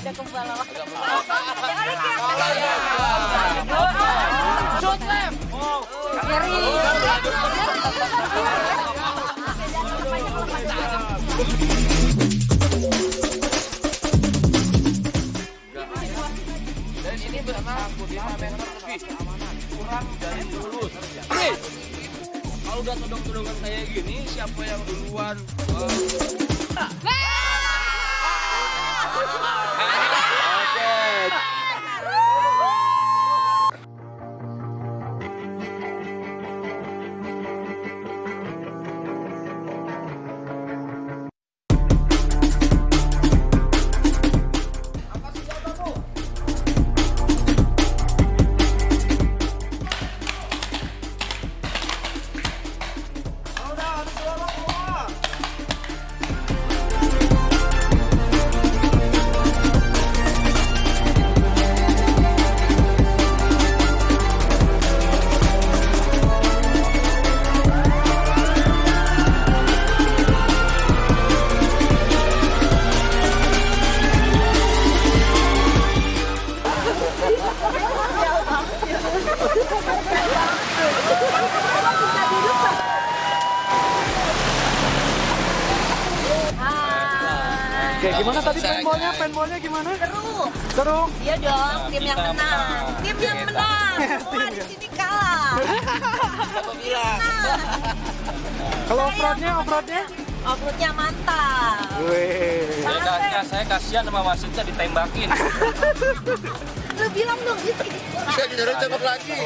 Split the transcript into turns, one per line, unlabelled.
Udah kembali. Kiri.
Dan ini berapa? 5 meter lebih. Kurang dari lulus. Udah todong-todongan kayak gini, siapa yang duluan? Oke.
Oke, gimana tadi paintballnya? Paintballnya gimana?
Seru.
Seru.
Iya dong, tim yang menang. Tim yang menang. Semua di sini kalah.
Siapa bilang?
Kalau off-roadnya, off-roadnya?
Offroadnya mantap.
Wih.
Saya, kasihan, saya kasihan sama wasitnya ditembakin.
Lu bilang dong, Rizky.
Saya nyuruh tembak lagi.